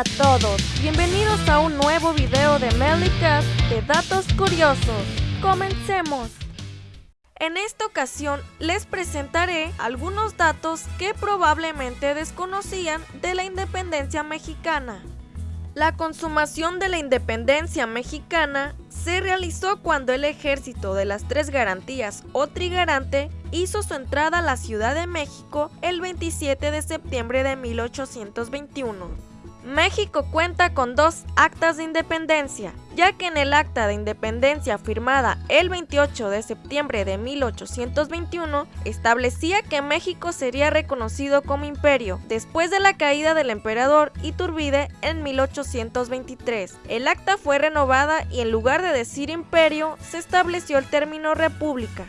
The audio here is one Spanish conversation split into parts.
A todos, bienvenidos a un nuevo video de Melicast de datos curiosos. Comencemos. En esta ocasión les presentaré algunos datos que probablemente desconocían de la independencia mexicana. La consumación de la independencia mexicana se realizó cuando el ejército de las tres garantías o trigarante hizo su entrada a la Ciudad de México el 27 de septiembre de 1821. México cuenta con dos actas de independencia, ya que en el acta de independencia firmada el 28 de septiembre de 1821 establecía que México sería reconocido como imperio después de la caída del emperador Iturbide en 1823. El acta fue renovada y en lugar de decir imperio se estableció el término república.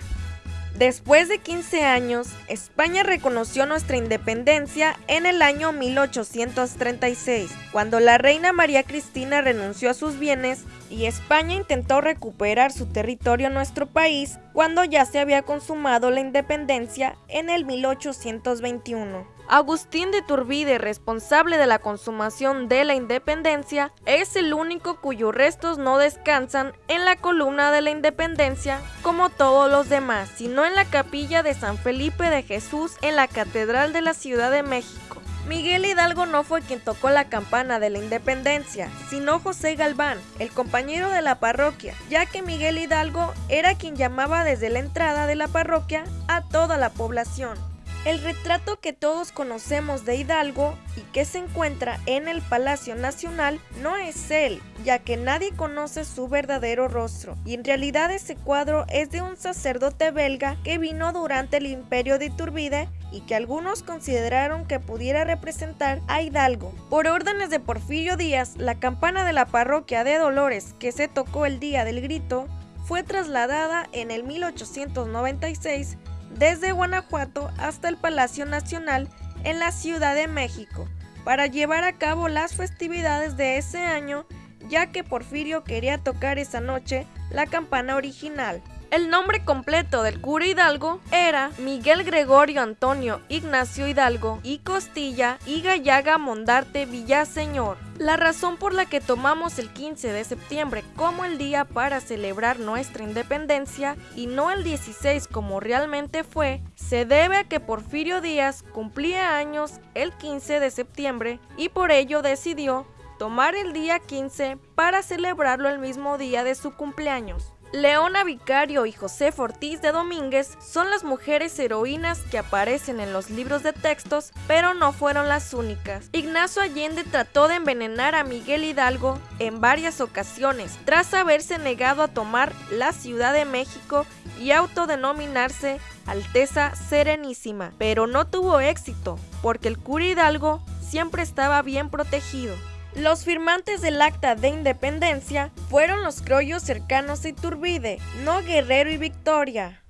Después de 15 años, España reconoció nuestra independencia en el año 1836, cuando la reina María Cristina renunció a sus bienes y España intentó recuperar su territorio en nuestro país cuando ya se había consumado la independencia en el 1821. Agustín de Turbide, responsable de la consumación de la independencia, es el único cuyos restos no descansan en la columna de la independencia como todos los demás, sino en la capilla de San Felipe de Jesús en la Catedral de la Ciudad de México. Miguel Hidalgo no fue quien tocó la campana de la independencia, sino José Galván, el compañero de la parroquia, ya que Miguel Hidalgo era quien llamaba desde la entrada de la parroquia a toda la población. El retrato que todos conocemos de Hidalgo y que se encuentra en el Palacio Nacional no es él, ya que nadie conoce su verdadero rostro, y en realidad ese cuadro es de un sacerdote belga que vino durante el imperio de Iturbide y que algunos consideraron que pudiera representar a Hidalgo. Por órdenes de Porfirio Díaz, la campana de la parroquia de Dolores que se tocó el día del grito fue trasladada en el 1896 desde Guanajuato hasta el Palacio Nacional en la Ciudad de México para llevar a cabo las festividades de ese año ya que Porfirio quería tocar esa noche la campana original. El nombre completo del cura Hidalgo era Miguel Gregorio Antonio Ignacio Hidalgo y Costilla y Gallaga Mondarte Villaseñor. La razón por la que tomamos el 15 de septiembre como el día para celebrar nuestra independencia y no el 16 como realmente fue, se debe a que Porfirio Díaz cumplía años el 15 de septiembre y por ello decidió tomar el día 15 para celebrarlo el mismo día de su cumpleaños. Leona Vicario y José Ortiz de Domínguez son las mujeres heroínas que aparecen en los libros de textos, pero no fueron las únicas. Ignacio Allende trató de envenenar a Miguel Hidalgo en varias ocasiones, tras haberse negado a tomar la Ciudad de México y autodenominarse Alteza Serenísima, pero no tuvo éxito, porque el cura Hidalgo siempre estaba bien protegido. Los firmantes del acta de independencia fueron los criollos cercanos a Iturbide, no Guerrero y Victoria.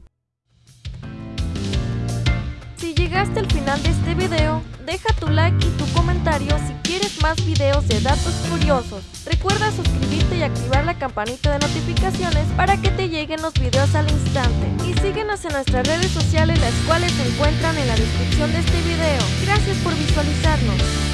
Si llegaste al final de este video, deja tu like y tu comentario si quieres más videos de datos curiosos. Recuerda suscribirte y activar la campanita de notificaciones para que te lleguen los videos al instante. Y síguenos en nuestras redes sociales las cuales se encuentran en la descripción de este video. Gracias por visualizarnos.